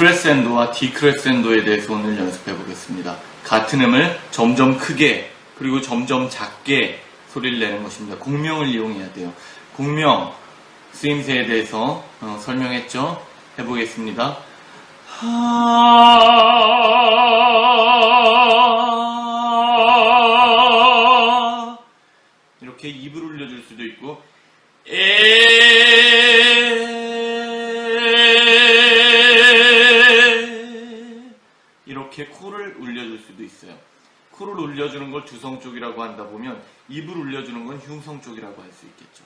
크레센도와 디크레센도에 대해서 오늘 연습해 보겠습니다. 같은 음을 점점 크게 그리고 점점 작게 소리를 내는 것입니다. 공명을 이용해야 돼요. 공명 쓰임새에 대해서 어, 설명했죠. 해보겠습니다. 하 이렇게 입을 울려줄 수도 있고 에 이렇게 코를 울려줄 수도 있어요. 코를 울려주는 걸 주성 쪽이라고 한다 보면 입을 울려주는 건 흉성 쪽이라고 할 수 있겠죠.